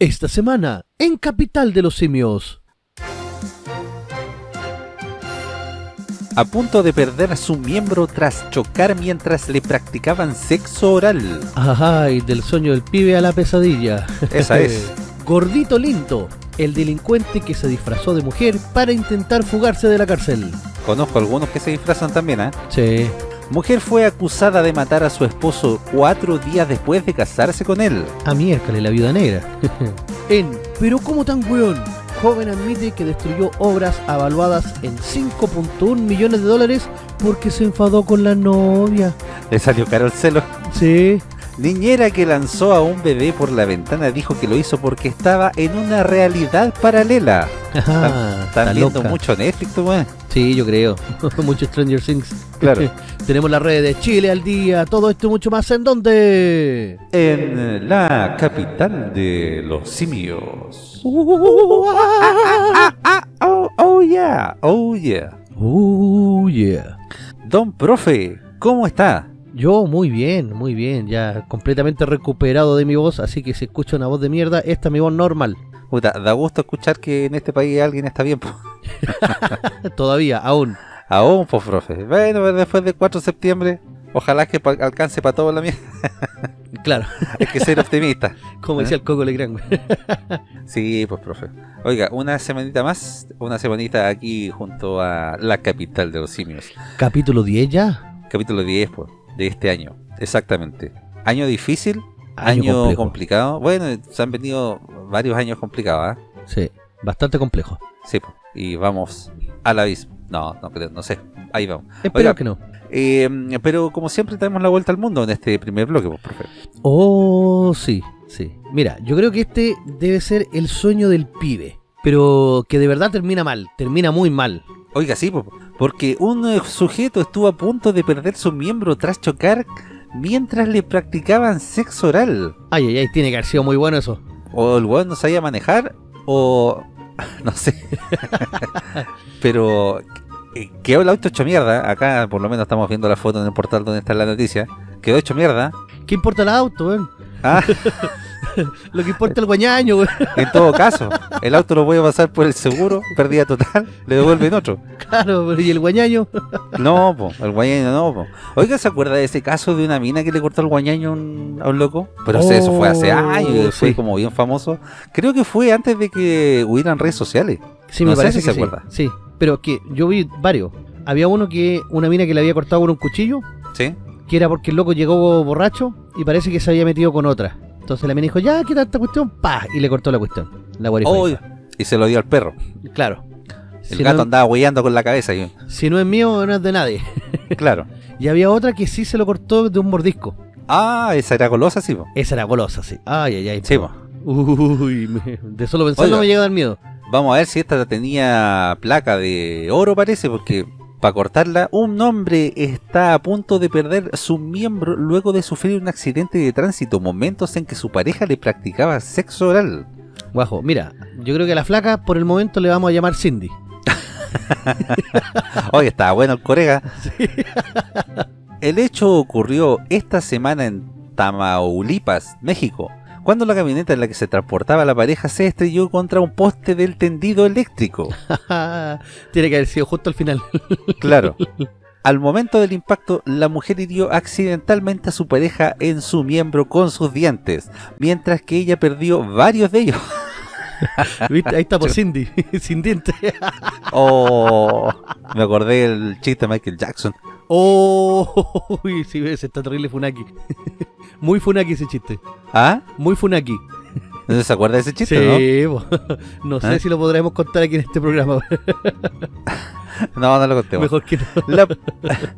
Esta semana, en Capital de los Simios. A punto de perder su miembro tras chocar mientras le practicaban sexo oral. Ay, del sueño del pibe a la pesadilla. Esa es. Gordito Linto, el delincuente que se disfrazó de mujer para intentar fugarse de la cárcel. Conozco algunos que se disfrazan también, ¿eh? Sí. Mujer fue acusada de matar a su esposo cuatro días después de casarse con él. A miércoles, la viuda negra. en Pero ¿cómo tan weón? Joven admite que destruyó obras avaluadas en 5.1 millones de dólares porque se enfadó con la novia. Le salió caro el celo. Sí. Niñera que lanzó a un bebé por la ventana dijo que lo hizo porque estaba en una realidad paralela. Están está viendo loca. mucho Netflix, tú, weón. Sí, yo creo. mucho Stranger Things. Claro. Tenemos las redes de Chile al día. Todo esto y mucho más. ¿En dónde? En la capital de los simios. Oh, oh yeah, oh yeah. Oh, yeah. Don Profe, ¿cómo está? Yo muy bien, muy bien. Ya completamente recuperado de mi voz. Así que si escucho una voz de mierda, esta es mi voz normal. Puta, da gusto escuchar que en este país alguien está bien. Todavía, aún. Aún, pues, profe. Bueno, después del 4 de septiembre, ojalá que pa- alcance para todo la mierda. Claro, Hay que ser optimista. como decía el Coco Legrand. Sí, pues, profe. Oiga, una semanita más, una semanita aquí junto a la capital de los simios. Capítulo 10 ya. Capítulo 10, pues, de este año. Exactamente. Año difícil, Año complicado. Bueno, se han venido varios años complicados, ¿ah? Sí, bastante complejo. Sí. Y vamos al abismo. No, no creo, no sé. Ahí vamos. Espero Oiga. que no. Eh, pero como siempre tenemos la vuelta al mundo en este primer bloque, pues, profe. Oh, sí, sí. Mira, yo creo que este debe ser el sueño del pibe. Pero que de verdad termina mal, termina muy mal. Oiga, sí, po, porque un eh, sujeto estuvo a punto de perder su miembro tras chocar mientras le practicaban sexo oral. Ay, ay, ay, tiene que haber sido muy bueno eso. O el weón no sabía manejar, o... no sé. Pero... eh, Quedó el auto hecho mierda. Acá por lo menos estamos viendo la foto en el portal donde está la noticia. Quedó hecho mierda. ¿Qué importa el auto, weón? Ah, Lo que importa el guañaño, weón. en todo caso, el auto lo voy a pasar por el seguro, pérdida total, le devuelven otro. Claro, pero ¿y el guañaño? No, po, el guañaño no, po. Oiga, ¿se acuerda de ese caso de una mina que le cortó el guañaño a un, a un loco? Pero eso fue hace Oh, años, fue como bien famoso. Creo que fue antes de que hubieran redes sociales. Sí, No me sé parece si que se sí. acuerda. Sí, pero que yo vi varios. Había uno que, una mina que le había cortado con un cuchillo, ¿Sí? que era porque el loco llegó borracho y parece que se había metido con otra. Entonces la mina dijo, ya, ¿qué tal esta cuestión? Pa, y le cortó la cuestión. La. Oh, y se lo dio al perro. Claro. El Si gato no, andaba hueando con la cabeza. Y, si no es mío, no es de nadie. claro. Y había otra que sí se lo cortó de un mordisco. Ah, esa era golosa, sí, po. Esa era golosa, sí. Ay, ay, ay. Sí, po. Uy, me- de solo pensarlo Oiga. me llega a dar miedo. Vamos a ver si esta tenía placa de oro, parece, porque para cortarla, un hombre está a punto de perder su miembro luego de sufrir un accidente de tránsito, momentos en que su pareja le practicaba sexo oral. Guajo, mira, yo creo que a la flaca por el momento le vamos a llamar Cindy. Oye, estaba bueno el corega. El hecho ocurrió esta semana en Tamaulipas, México, cuando la camioneta en la que se transportaba la pareja se estrelló contra un poste del tendido eléctrico. Tiene que haber sido justo al final. Claro. Al momento del impacto, la mujer hirió accidentalmente a su pareja en su miembro con sus dientes, mientras que ella perdió varios de ellos. ¿Viste? Ahí está por Cindy, sin dientes. Oh, me acordé del chiste de Michael Jackson. Oh, uy, sí, ves, está terrible Funaki. Muy Funaki ese chiste. ¿Ah? Muy Funaki. ¿No se acuerda de ese chiste, Sí, bo. no sé ¿Eh? si lo podremos contar aquí en este programa. no? No, no lo contemos. Mejor que no. La,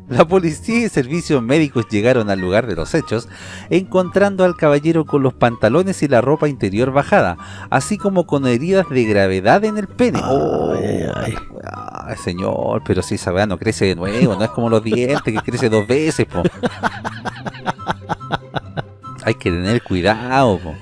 la policía y servicios médicos llegaron al lugar de los hechos, encontrando al caballero con los pantalones y la ropa interior bajada, así como con heridas de gravedad en el pene. Oh, Ay, ay, señor, pero si esa no crece de nuevo, no es como los dientes que crece dos veces, po. Hay que tener cuidado, po.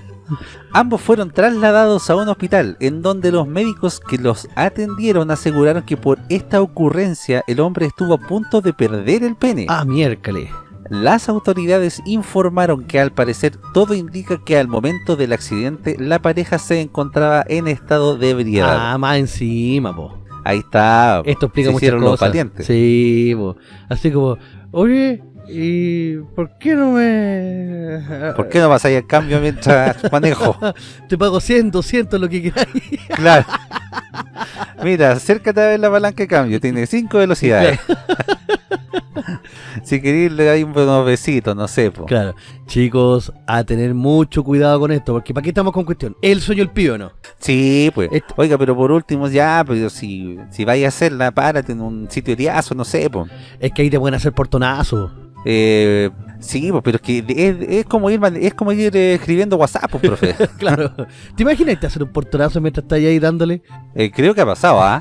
Ambos fueron trasladados a un hospital en donde los médicos que los atendieron aseguraron que por esta ocurrencia el hombre estuvo a punto de perder el pene. Ah, miércoles. Las autoridades informaron que al parecer todo indica que al momento del accidente la pareja se encontraba en estado de ebriedad. Ah, más encima, po. Ahí está. Esto explica se muchas hicieron los cosas. valientes. Sí, po. Así como, oye, ¿y por qué no me...? ¿Por qué no pasáis el cambio mientras manejo? Te pago 100, 200, lo que quieras. Claro. Mira, acércate a ver la palanca de cambio. Tiene cinco velocidades. si queréis le dais unos besitos, no sé. Po. Claro. Chicos, a tener mucho cuidado con esto, porque ¿para qué estamos con cuestión? ¿El sueño el pío o no? Sí, pues. Oiga, pero por último, ya, pero si, si vais a hacerla, párate en un sitio eriazo, no sé, pues. Es que ahí te pueden hacer portonazo. Eh, sí, pero es que es, es como ir es como ir eh, escribiendo WhatsApp, pues, profe. claro. ¿Te imaginas te hacer un portonazo mientras estás ahí dándole? Eh, creo que ha pasado, ¿ah?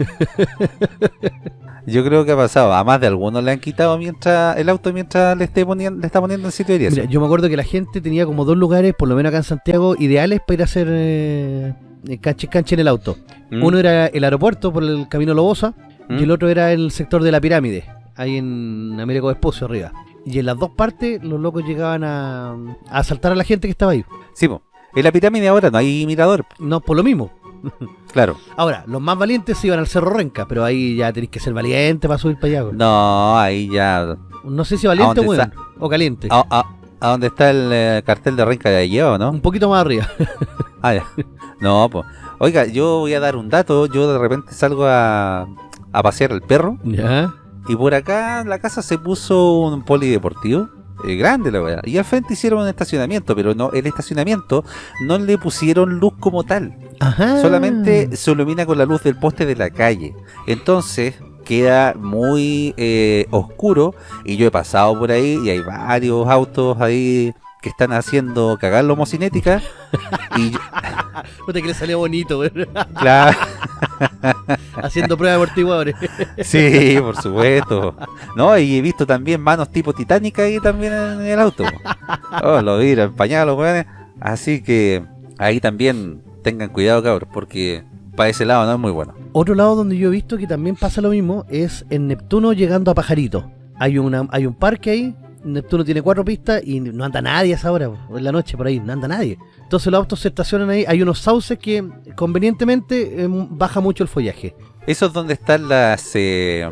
Yo creo que ha pasado. A más de algunos le han quitado mientras el auto mientras le esté poniendo, le está poniendo en sitio eriazo. Mira, yo me acuerdo que la gente tenía como dos lugares, por lo menos acá en Santiago, ideales para ir a hacer eh, canche canche en el auto. Mm, Uno era el aeropuerto por el camino Lobosa mm. y el otro era el sector de la pirámide, ahí en Américo Vespucio arriba. Y en las dos partes los locos llegaban a, a asaltar a la gente que estaba ahí. Sí, pues. En la pirámide ahora no hay mirador, No, por lo mismo. claro. Ahora, los más valientes se iban al Cerro Renca, pero ahí ya tenéis que ser valiente para subir para allá. güey. No, ahí ya. No sé si valiente ¿A o weón, o caliente. ¿A, a, a dónde está el eh, cartel de Renca de allí o no? Un poquito más arriba. Ah, ya. No, pues. Oiga, yo voy a dar un dato. Yo de repente salgo a, a pasear el perro. ya. Y por acá en la casa se puso un polideportivo. eh, grande la weá. Y al frente hicieron un estacionamiento. Pero no el estacionamiento no le pusieron luz como tal. Ajá. Solamente se ilumina con la luz del poste de la calle. Entonces queda muy eh, oscuro. Y yo he pasado por ahí y hay varios autos ahí que están haciendo cagar la homocinética. y yo- Puta que le salió bonito, claro. Haciendo pruebas de amortiguadores. Sí, por supuesto. No, y he visto también manos tipo titánica ahí también en el auto. Oh, lo vi, empañados los weones. Así que ahí también tengan cuidado, cabros, porque para ese lado no es muy bueno. Otro lado donde yo he visto que también pasa lo mismo es en Neptuno llegando a Pajarito. Hay, una, hay un parque ahí, Neptuno tiene cuatro pistas y no anda nadie a esa hora, en la noche por ahí, no anda nadie. Entonces los autos se estacionan ahí, hay unos sauces que convenientemente eh, baja mucho el follaje. ¿Eso es donde están las eh,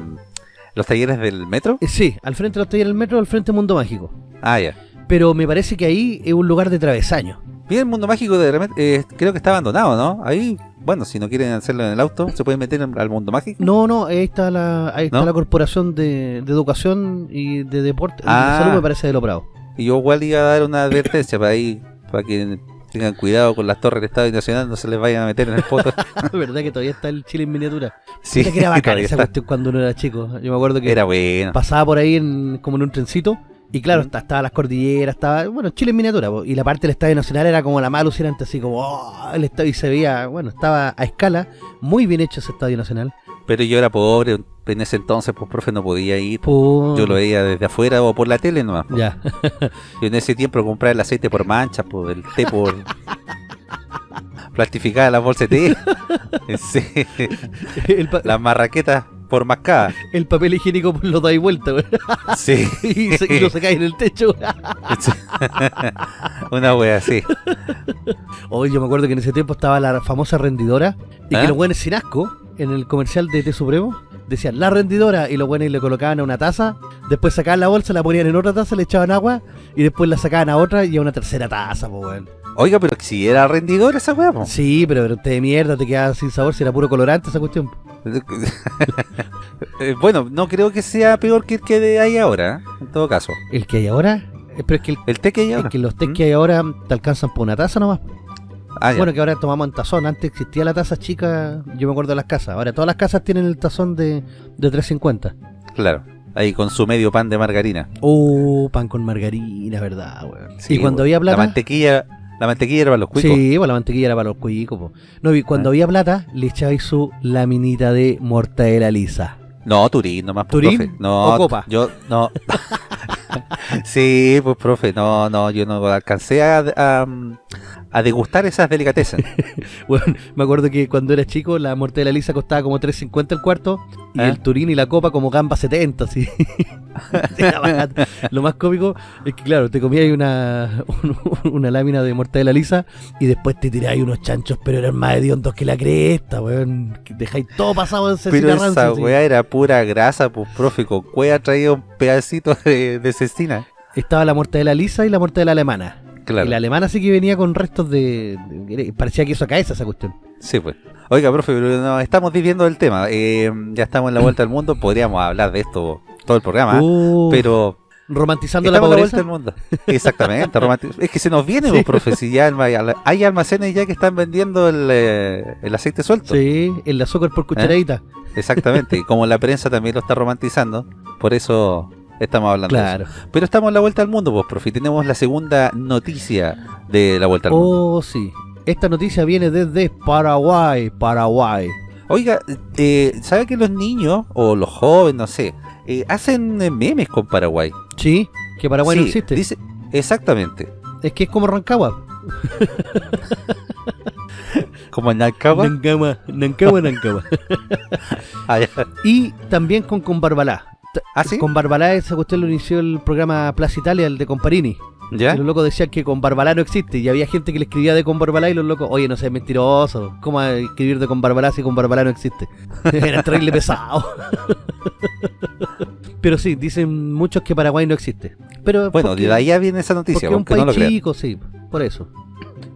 los talleres del metro? Eh, sí, al frente de los talleres del metro, al frente de Mundo Mágico. Ah, ya. Pero me parece que ahí es un lugar de travesaño. Bien, el mundo mágico de repente, eh, creo que está abandonado, ¿no? Ahí, bueno, si no quieren hacerlo en el auto, se pueden meter al mundo mágico. No, no, ahí está la, ahí está ¿No? la Corporación de, de Educación y de Deporte, Ah. de Salud me parece de lo bravo. Y yo igual iba a dar una advertencia para ahí, para que tengan cuidado con las torres del Estado Nacional, no se les vayan a meter en el poto. ¿Verdad que todavía está el Chile en miniatura? Sí, que era bacán esa cuestión cuando uno era chico. Yo me acuerdo que Era bueno. pasaba por ahí en, como en un trencito. Y claro, Mm. está- estaba las cordilleras, estaba, bueno, Chile en miniatura. po, y la parte del Estadio Nacional era como la más alucinante, así como, oh, el estadio, y se veía, bueno, estaba a escala, muy bien hecho ese Estadio Nacional. Pero yo era pobre, en ese entonces, pues, profe, no podía ir. Po- Yo lo veía desde afuera o por la tele nomás. pues. Ya, Yo en ese tiempo compraba el aceite por mancha, pues, el té por... Plastificada las bolsas de té. Sí. el, Las marraquetas por mascada. el papel higiénico pues, lo dais vuelta, güey, Sí. y, se, y lo sacáis en el techo. Una wea así. Hoy yo me acuerdo que en ese tiempo estaba la famosa rendidora y ¿Ah? que los buenos sin asco, en el comercial de Té Supremo, decían la rendidora y los buenos le colocaban a una taza, después sacaban la bolsa, la ponían en otra taza, le echaban agua y después la sacaban a otra y a una tercera taza, pues weón. Oiga, pero si era rendidor esa po. Sí, pero, pero té de mierda, te quedaba sin sabor, si era puro colorante esa cuestión. Eh, bueno, no creo que sea peor que el que ahí ahora, ¿eh? en todo caso. El que hay ahora, eh, pero es que, el- El té que hay es que los tés ¿Mm? que hay ahora te alcanzan por una taza nomás. Ah, ya. Bueno, que ahora tomamos en tazón. Antes existía la taza chica, yo me acuerdo de las casas. Ahora todas las casas tienen el tazón de, de 350. Claro. Ahí con su medio pan de margarina. Oh, pan con margarina, ¿verdad, weón? Sí, y cuando había La plata. mantequilla, la mantequilla era para los cuicos. Sí, pues la mantequilla era para los cuicos, po. No, y cuando Ah. había plata, le echabais su laminita de mortadela lisa. No, Turín nomás, pues, ¿Turín profe. No, o Copa? Yo, no. sí, pues, profe, no, no, yo no alcancé a, a, a degustar esas delicatessen. Bueno, me acuerdo que cuando era chico la mortadela lisa costaba como 3.50 el cuarto y ¿Eh? el turín y la copa como gamba 70, así. Lo más cómico es que, claro, te comías una, un- una lámina de mortadela lisa y después te tiráis unos chanchos, pero eran más hediondos que la cresta, weón. Dejáis todo pasado en Pero cecina esa rancia, así. weá era pura grasa, pues profe, con cueva traía un pedacito de, de cecina. Estaba la mortadela lisa y la mortadela alemana. Claro. Y la alemana sí que venía con restos de... de- parecía queso a cabeza esa cuestión. Sí, pues. Oiga, profe, pero no, estamos viviendo el tema. Eh, ya estamos en la vuelta al mundo, podríamos hablar de esto todo el programa, Uh, pero romantizando la la pobreza. vuelta al mundo. Exactamente. es que se nos viene, Sí. pues, profe, si ya hay almacenes ya que están vendiendo el, eh, el aceite suelto. Sí, el azúcar por cucharadita. Exactamente. y como la prensa también lo está romantizando, por eso estamos hablando de Claro. eso. Pero estamos en la vuelta al mundo, pues, profe. Tenemos la segunda noticia de la vuelta al mundo. Oh, sí. Esta noticia viene desde Paraguay, Paraguay. Oiga, eh, ¿sabe que los niños, o los jóvenes, no sé, eh, hacen eh, memes con Paraguay? Sí, que Paraguay no Sí, existe. dice- exactamente. Es que es como Rancagua. Como en Alcaba. Nancagua, Nancagua, Nancagua. Ah, y también con Combarbalá. T- ¿Ah, sí? Con Barbalá esa cuestión lo inició el programa Plaza Italia, el de Comparini. ¿Ya? Y los locos decían que con Barbalá no existe. Y había gente que le escribía de con Barbalá y los locos, oye, no seas mentiroso. ¿Cómo escribir de con Barbalá si con Barbalá no existe? Era terrible pesado. Pero sí, dicen muchos que Paraguay no existe. Pero Bueno, porque- de ahí ya viene esa porque noticia, es un aunque no lo país chico, sí, por eso.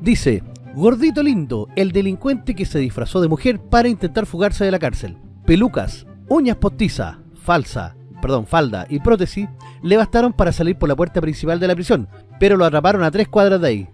Dice, gordito lindo, el delincuente que se disfrazó de mujer para intentar fugarse de la cárcel. Pelucas, uñas postizas, falsa, perdón, falda y prótesis le bastaron para salir por la puerta principal de la prisión, pero lo atraparon a tres cuadras de ahí.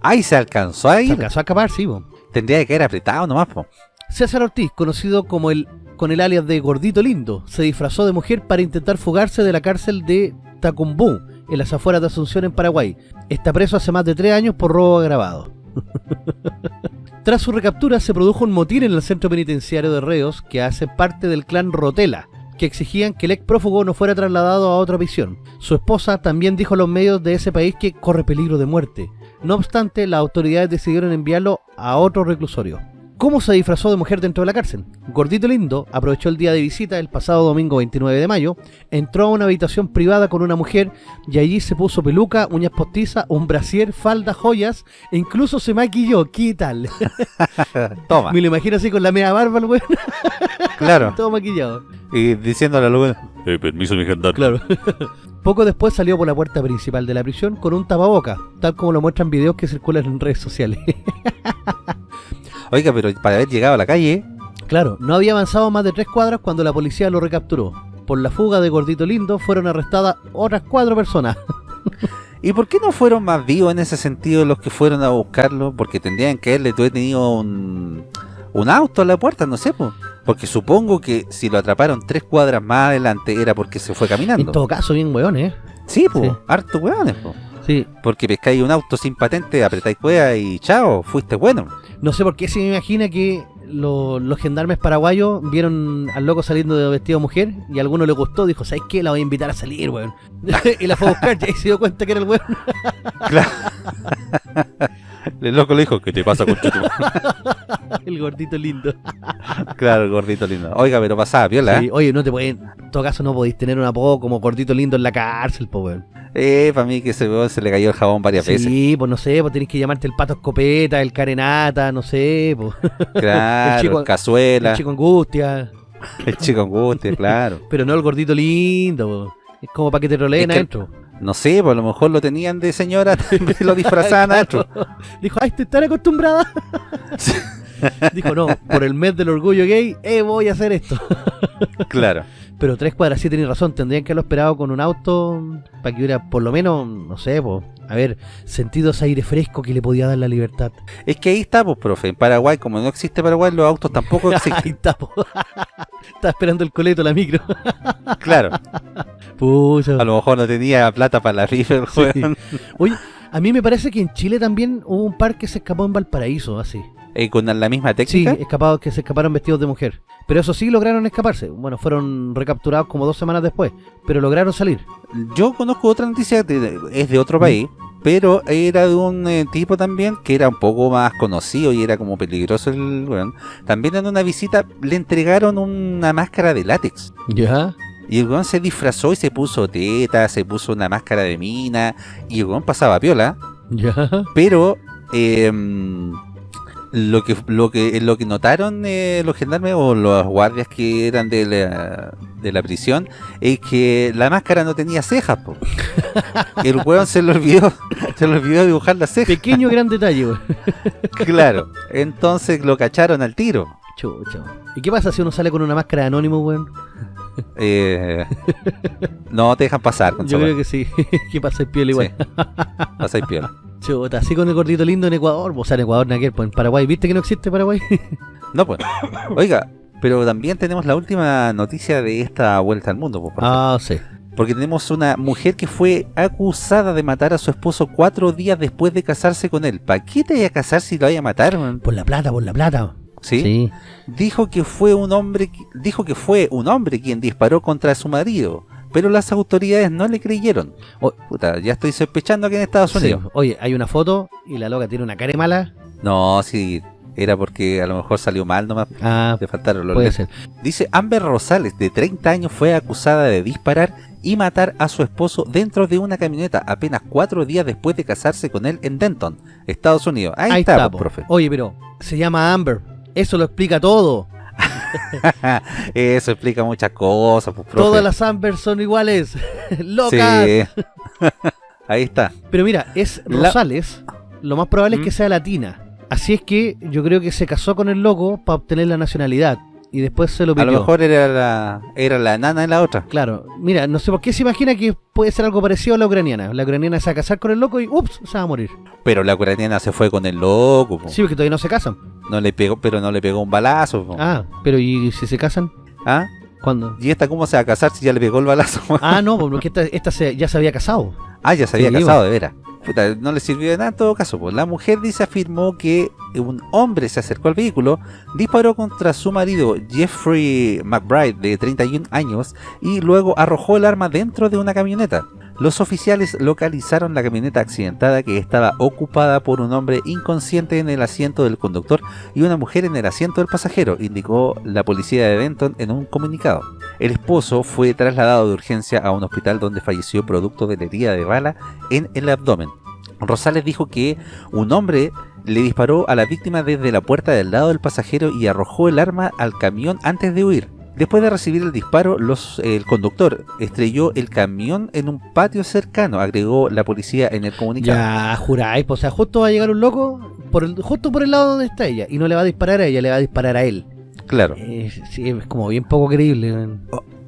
Ay, se alcanzó a Se ir. alcanzó a escapar, sí, bo. Tendría que caer apretado nomás, po. César Ortiz, conocido como el con el alias de Gordito Lindo, se disfrazó de mujer para intentar fugarse de la cárcel de Tacumbú, en las afueras de Asunción, en Paraguay. Está preso hace más de tres años por robo agravado. Tras su recaptura se produjo un motín en el centro penitenciario de reos que hace parte del clan Rotela, que exigían que el ex prófugo no fuera trasladado a otra prisión. Su esposa también dijo a los medios de ese país que corre peligro de muerte. No obstante, las autoridades decidieron enviarlo a otro reclusorio. ¿Cómo se disfrazó de mujer dentro de la cárcel? Gordito Lindo aprovechó el día de visita el pasado domingo 29 de mayo, entró a una habitación privada con una mujer y allí se puso peluca, uñas postizas, un brasier, falda, joyas e incluso se maquilló. ¿Qué tal? Toma, Me lo imagino así con la media barba, el weón, claro. todo maquillado. Y diciéndole a lo eh, permiso, mi gendarme. Claro. Poco después salió por la puerta principal de la prisión con un tapaboca, tal como lo muestran videos que circulan en redes sociales. Oiga, pero para haber llegado a la calle, Claro, no había avanzado más de tres cuadras cuando la policía lo recapturó. Por la fuga de Gordito Lindo fueron arrestadas otras cuatro personas. ¿y por qué no fueron más vivos en ese sentido los que fueron a buscarlo? Porque tendrían que haberle tenido un, un auto a la puerta, no sé, po. Porque supongo que si lo atraparon tres cuadras más adelante era porque se fue En caminando. todo caso, bien weón, ¿eh? Sí, po, Sí. harto hueones, po. Sí. Porque pescáis un auto sin patente, apretáis cueva y chao, fuiste bueno. No sé por qué se me imagina que lo- los gendarmes paraguayos vieron al loco saliendo de vestido de mujer y a alguno le gustó, dijo, ¿sabes qué? La voy a invitar a salir, weón. y la fue a buscar y se dio cuenta que era el weón. Claro. El loco le dijo, ¿qué te pasa con tu el gordito lindo. Claro, el gordito lindo. Oiga, pero pasaba piola, Sí, ¿eh? oye, no te pueden, en todo caso no podéis tener un apodo como gordito lindo en la cárcel, po weón. Eh, para mí que ese weón se le cayó el jabón varias veces. Sí, pues no sé, pues tenés que llamarte el pato escopeta, el carenata, no sé, pues. Claro, El chico- cazuela, El chico angustia, el chico angustia, claro. pero no el gordito lindo, po. Es como para que te roleen Es que- adentro. No sé, pues a lo mejor lo tenían de señora, lo disfrazaban adentro. Dijo, ay, estoy tan acostumbrada. Dijo, no, por el mes del orgullo gay, eh, voy a hacer esto. Claro. Pero tres cuadras sí tenés razón, tendrían que haberlo esperado con un auto para que hubiera por lo menos, no sé, pues, a ver, sentido ese aire fresco que le podía dar la libertad. Es que ahí está, pues, profe. En Paraguay, como no existe Paraguay, los autos tampoco Ahí existen. está, po. Estaba esperando el coleto, la micro. Claro. A lo mejor no tenía plata para la rifa, el Sí. Oye, a mí me parece que en Chile también hubo un par que se escapó en Valparaíso, así. Eh, con la misma Sí, técnica. escapados que se escaparon vestidos de mujer. Pero eso sí lograron escaparse. Bueno, fueron recapturados como dos semanas después, pero lograron salir. Yo conozco otra noticia, de- es de otro país, pero era de un eh, tipo también que era un poco más conocido y era como peligroso el weón. También en una visita le entregaron una máscara de látex. Ya. Y el weón se disfrazó y se puso teta, se puso una máscara de mina, y el weón pasaba piola, Ya. pero em, lo que lo que lo que notaron eh, los gendarmes o los guardias que eran de la, de la prisión es que la máscara no tenía cejas, po. El weón se le olvidó, se le olvidó dibujar las cejas. Pequeño gran detalle. Claro. Entonces lo cacharon al tiro. Chucha. ¿Y qué pasa si uno sale con una máscara de anónimo, weón? Eh, no te dejan pasar con Yo creo que sí. ¿Qué pasa en piel igual? Sí. Pasáis piola. Chuta, así con el gordito lindo en Ecuador. O sea, en Ecuador, naquel, pues en Paraguay. ¿Viste que no existe Paraguay? No, pues. Oiga, pero también tenemos la última noticia de esta vuelta al mundo, profe. ah, sí. Porque tenemos una mujer que fue acusada de matar a su esposo cuatro días después de casarse con él. ¿Para qué te vaya a casar si lo vaya a matar, man? Por la plata, por la plata. ¿Sí? Dijo que fue un hombre, dijo que fue un hombre quien disparó contra su marido, pero las autoridades no le creyeron. Puta, ya estoy sospechando que en Estados Sí. Unidos. Oye, hay una foto y la loca tiene una cara mala. No, sí, era porque a lo mejor salió mal nomás. Ah, Le faltaron los puede ser. Dice Amber Rosales, de 30 años, fue acusada de disparar y matar a su esposo dentro de una camioneta apenas cuatro días después de casarse con él en Denton, Estados Unidos. Ahí, está, pues, po. profe. Oye, pero se llama Amber. Eso lo explica todo. Eso explica muchas cosas, pues, profe. Todas las Amber son iguales. Locas. Sí. Ahí está. Pero mira, es La- Rosales. Lo más probable ¿Mm? es que sea latina. Así es que yo creo que se casó con el loco para obtener la nacionalidad. Y después se lo A pidió. lo mejor era la, era la nana en la otra. Claro, mira, no sé por qué se imagina que puede ser algo parecido a la ucraniana. La ucraniana se va a casar con el loco y ups, se va a morir. Pero la ucraniana se fue con el loco. po. Sí, porque todavía no se casan. No le pegó, pero no le pegó un balazo. po. Ah, pero ¿y si se casan? ¿Ah? ¿Cuándo? ¿Y esta cómo se va a casar si ya le pegó el balazo? Ah, no, porque esta, esta se- ya se había casado. Ah, ya se había Sí, casado, de veras. No le sirvió de nada en todo caso. Pues. La mujer dice afirmó que un hombre se acercó al vehículo, disparó contra su marido Jeffrey McBride de 31 años y luego arrojó el arma dentro de una camioneta. Los oficiales localizaron la camioneta accidentada que estaba ocupada por un hombre inconsciente en el asiento del conductor y una mujer en el asiento del pasajero, indicó la policía de Denton en un comunicado. El esposo fue trasladado de urgencia a un hospital donde falleció producto de la herida de bala en el abdomen. Rosales dijo que un hombre le disparó a la víctima desde la puerta del lado del pasajero y arrojó el arma al camión antes de huir. Después de recibir el disparo, los- el conductor estrelló el camión en un patio cercano, agregó la policía en el comunicado. Ya, juráis, pues, o sea, justo va a llegar un loco por el, justo por el lado donde está ella y no le va a disparar a ella, le va a disparar a él. Claro. Eh, sí, es como bien poco creíble. man.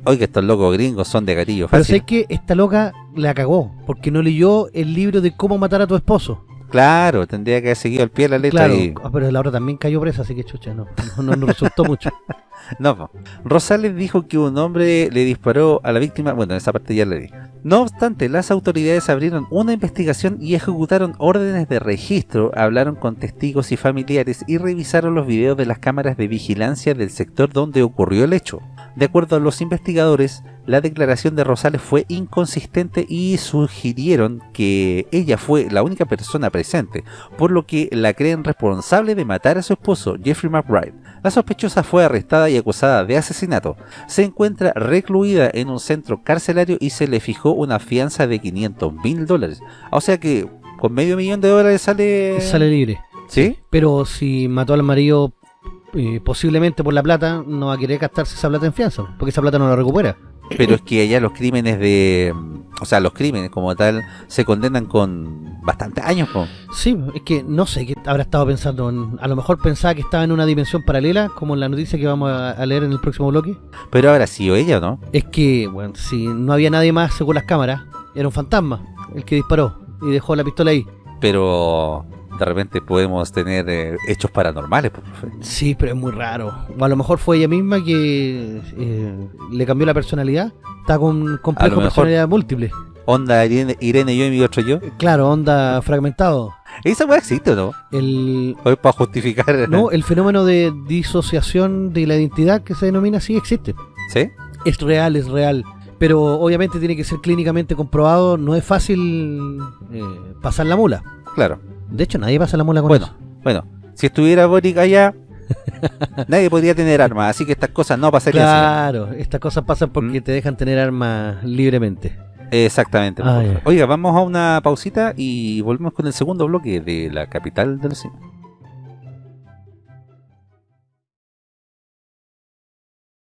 Oiga, estos locos gringos son de gatillo Pero fácil. sé que esta loca la cagó porque no leyó el libro de cómo matar a tu esposo. Claro, tendría que haber seguido al pie de la letra Claro, y... ah, pero la otra también cayó presa, así que chucha, no, no, no resultó mucho. No. Rosales dijo que un hombre le disparó a la víctima, bueno, esa parte ya le di. No obstante, las autoridades abrieron una investigación y ejecutaron órdenes de registro, hablaron con testigos y familiares y revisaron los videos de las cámaras de vigilancia del sector donde ocurrió el hecho. De acuerdo a los investigadores, la declaración de Rosales fue inconsistente y sugirieron que ella fue la única persona presente, por lo que la creen responsable de matar a su esposo, Jeffrey McBride. La sospechosa fue arrestada y acusada de asesinato. Se encuentra recluida en un centro carcelario y se le fijó una fianza de 500 mil dólares. O sea que con medio millón de dólares sale... Sale libre. ¿Sí? Pero si mató al marido eh, posiblemente por la plata, no va a querer gastarse esa plata en fianza, porque esa plata no la recupera. Pero es que allá los crímenes de... O sea, los crímenes como tal se condenan con bastantes años. po. Sí, es que no sé qué habrá estado pensando. en- a lo mejor pensaba que estaba en una dimensión paralela, como en la noticia que vamos a, a leer en el próximo bloque. Pero habrá sido ella, ¿no? Es que, bueno, si no había nadie más según las cámaras, era un fantasma el que disparó y dejó la pistola ahí. Pero de repente podemos tener eh, hechos paranormales. po, profe. Sí, pero es muy raro. O a lo mejor fue ella misma que eh, le cambió la personalidad. Está con complejo personalidad múltiple. Onda Irene, Irene yo y mi otro yo. Claro, onda fragmentado. Esa weá existe, ¿o ¿no? El, Hoy para justificar. no, el fenómeno de disociación de la identidad que se denomina así existe. ¿Sí? Es real, es real. Pero obviamente tiene que ser clínicamente comprobado. No es fácil eh, pasar la mula. Claro. De hecho, nadie pasa la mula con Bueno, eso. bueno, si estuviera Boric allá, nadie podría tener armas, así que estas cosas no pasarían. Claro, estas cosas pasan porque ¿Mm? te dejan tener armas libremente. Exactamente. Ah. Oiga, vamos a una pausita y volvemos con el segundo bloque de la capital del cine.